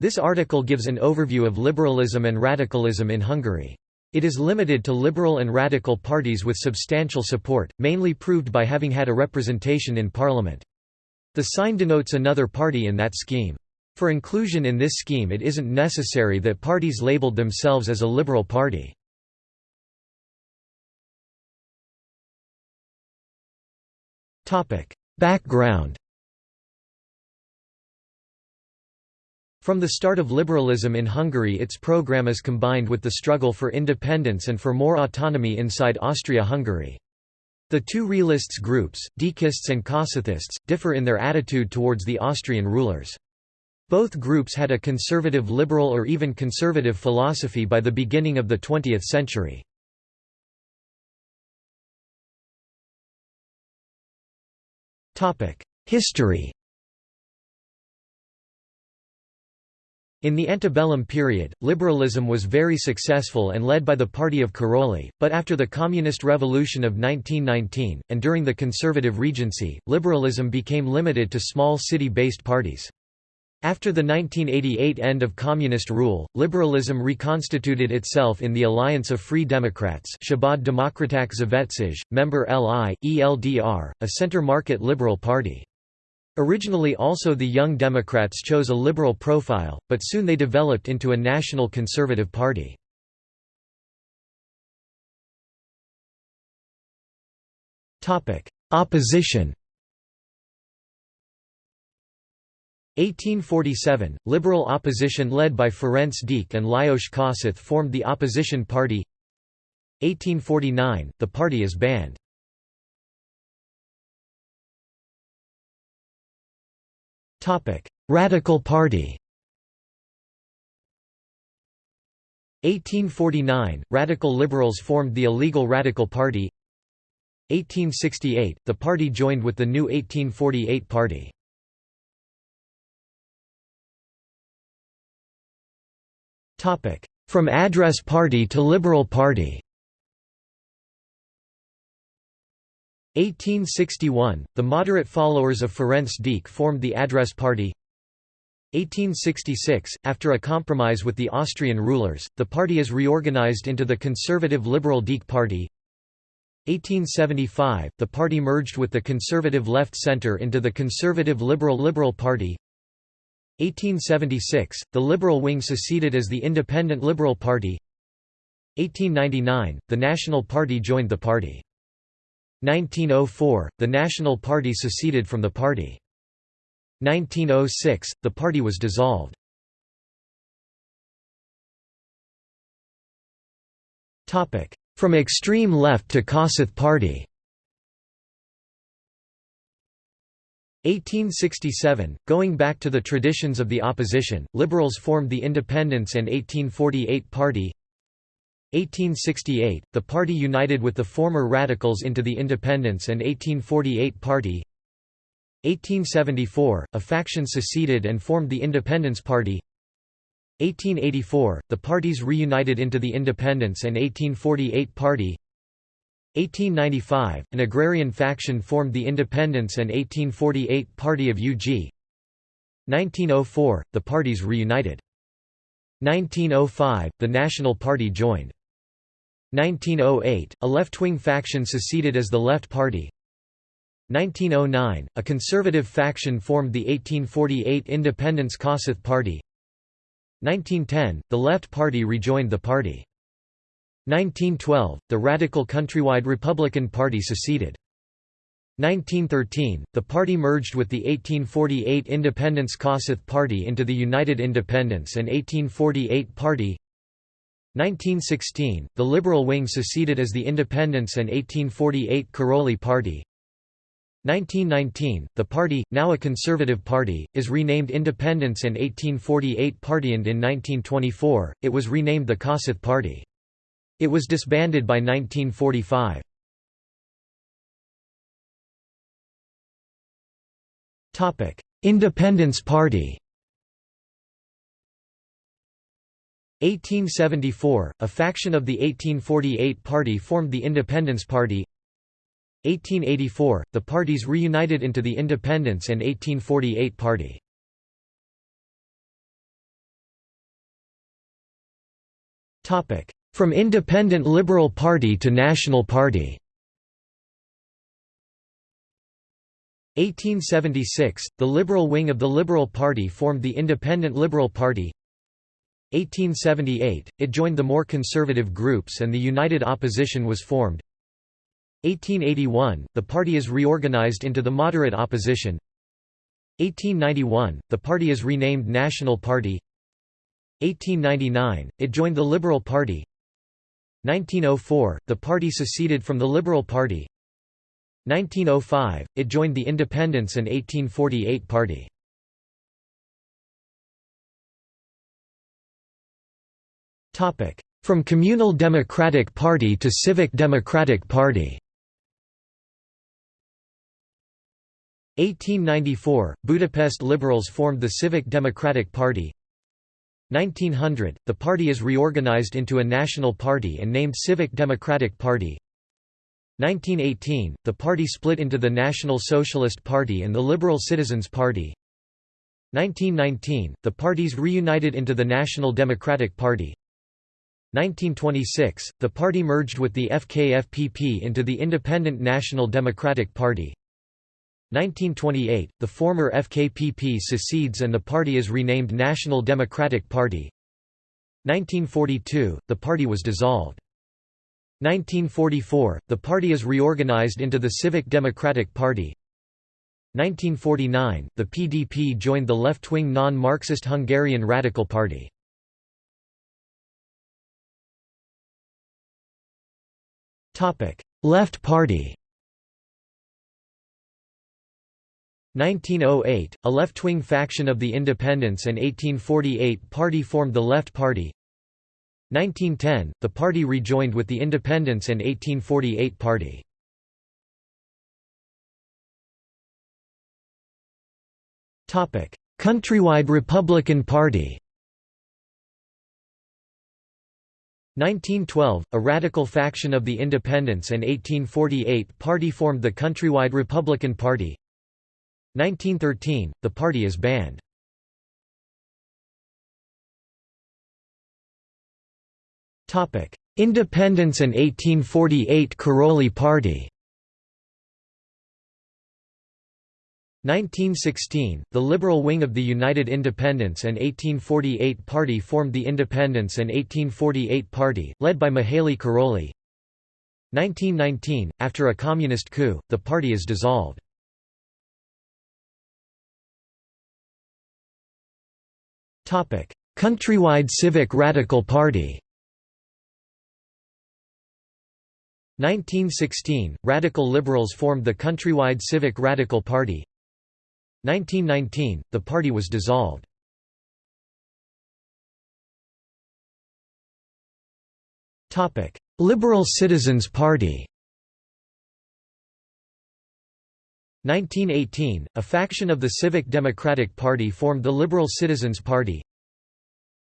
This article gives an overview of liberalism and radicalism in Hungary. It is limited to liberal and radical parties with substantial support, mainly proved by having had a representation in parliament. The sign denotes another party in that scheme. For inclusion in this scheme it isn't necessary that parties labeled themselves as a liberal party. Background From the start of liberalism in Hungary its program is combined with the struggle for independence and for more autonomy inside Austria-Hungary. The two realists groups, Deakists and Kossuthists, differ in their attitude towards the Austrian rulers. Both groups had a conservative liberal or even conservative philosophy by the beginning of the 20th century. History In the antebellum period, liberalism was very successful and led by the party of Karolyi, but after the Communist Revolution of 1919, and during the Conservative Regency, liberalism became limited to small city-based parties. After the 1988 end of communist rule, liberalism reconstituted itself in the Alliance of Free Democrats Szabad Demokraták Szövetsége, member LI, ELDR, a center-market liberal party. Originally also the Young Democrats chose a liberal profile, but soon they developed into a national conservative party. Opposition 1847, liberal opposition led by Ferenc Deák and Lajos Kossuth formed the opposition party 1849, the party is banned. Radical Party 1849 – Radical Liberals formed the illegal Radical Party. 1868 – The party joined with the new 1848 Party. From Address Party to Liberal Party 1861, the moderate followers of Ferenc Deák formed the Address Party. 1866, after a compromise with the Austrian rulers, the party is reorganized into the conservative Liberal Deák Party. 1875, the party merged with the conservative Left Centre into the conservative Liberal Liberal Party. 1876, the Liberal wing seceded as the Independent Liberal Party. 1899, the National Party joined the party 1904, the National Party seceded from the party. 1906, the party was dissolved. From extreme left to Kossuth Party 1867, going back to the traditions of the opposition, liberals formed the Independence and 1848 Party 1868, the party united with the former Radicals into the Independence and 1848 Party 1874, a faction seceded and formed the Independence Party 1884, the parties reunited into the Independence and 1848 Party 1895, an agrarian faction formed the Independence and 1848 Party of UG 1904, the parties reunited. 1905, the National Party joined. 1908, a left-wing faction seceded as the Left Party 1909, a conservative faction formed the 1848 Independence Kossuth Party 1910, the Left Party rejoined the party. 1912, the radical countrywide Republican Party seceded. 1913, the party merged with the 1848 Independence Kossuth Party into the United Independence and 1848 Party 1916, the Liberal wing seceded as the Independence and 1848 Karolyi Party 1919, the party, now a conservative party, is renamed Independence and 1848 Party and in 1924, it was renamed the Kossuth Party. It was disbanded by 1945. Independence Party 1874, a faction of the 1848 Party formed the Independence Party. 1884, the parties reunited into the Independence and 1848 Party. From Independent Liberal Party to National Party. 1876, the liberal wing of the Liberal Party formed the Independent Liberal Party 1878, it joined the more conservative groups and the United Opposition was formed. 1881, the party is reorganized into the Moderate Opposition. 1891, the party is renamed National Party. 1899, it joined the Liberal Party. 1904, the party seceded from the Liberal Party. 1905, it joined the Independence and 1848 Party. From Communal Democratic Party to Civic Democratic Party. 1894, Budapest Liberals formed the Civic Democratic Party. 1900, the party is reorganized into a national party and named Civic Democratic Party. 1918, the party split into the National Socialist Party and the Liberal Citizens Party. 1919, the parties reunited into the National Democratic Party 1926, the party merged with the FKFPP into the Independent National Democratic Party 1928, the former FKPP secedes and the party is renamed National Democratic Party 1942, the party was dissolved. 1944, the party is reorganized into the Civic Democratic Party 1949, the PDP joined the left-wing non-Marxist Hungarian Radical Party. Left Party 1908, a left-wing faction of the Independence and 1848 party formed the Left Party. 1910, the party rejoined with the Independence and 1848 party. Countrywide Republican Party 1912, a radical faction of the Independence and 1848 party formed the Countrywide Republican Party 1913, the party is banned. Independence and 1848 Karolyi Party 1916, the liberal wing of the United Independence and 1848 Party formed the Independence and 1848 Party, led by Mihaly Karolyi. 1919, after a communist coup, the party is dissolved. Countrywide Civic Radical Party 1916, Radical Liberals formed the Countrywide Civic Radical Party 1919, the party was dissolved. Liberal Citizens Party 1918, a faction of the Civic Democratic Party formed the Liberal Citizens Party.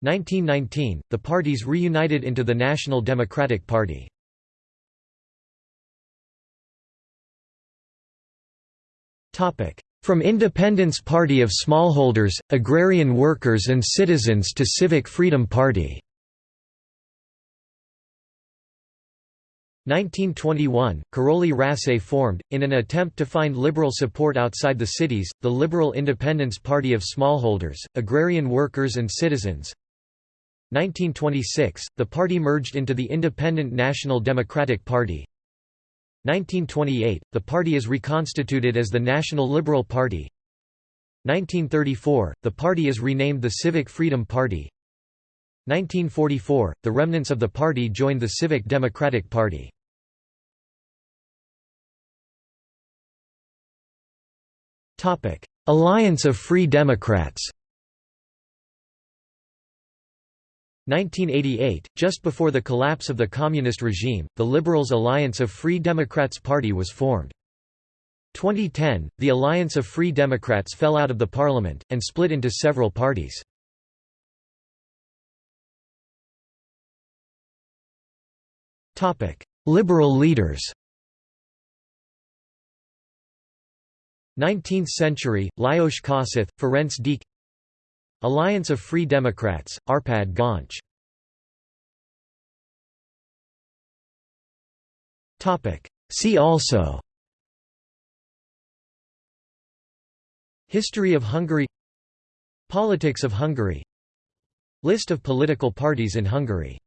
1919, the parties reunited into the National Democratic Party From Independence Party of Smallholders, Agrarian Workers and Citizens to Civic Freedom Party. 1921, Károly Rassay formed, in an attempt to find liberal support outside the cities, the Liberal Independence Party of Smallholders, Agrarian Workers and Citizens. 1926, the party merged into the Independent National Democratic Party 1928, the party is reconstituted as the National Liberal Party. 1934, the party is renamed the Civic Freedom Party. 1944, the remnants of the party joined the Civic Democratic Party. Alliance of Free Democrats 1988, just before the collapse of the communist regime, the Liberals Alliance of Free Democrats Party was formed. 2010, the Alliance of Free Democrats fell out of the parliament, and split into several parties. Liberal leaders 19th century, Lajos Kossuth, Ferenc Deák Alliance of Free Democrats, Arpad Göncz. See also. History of Hungary. Politics of Hungary. List of political parties in Hungary.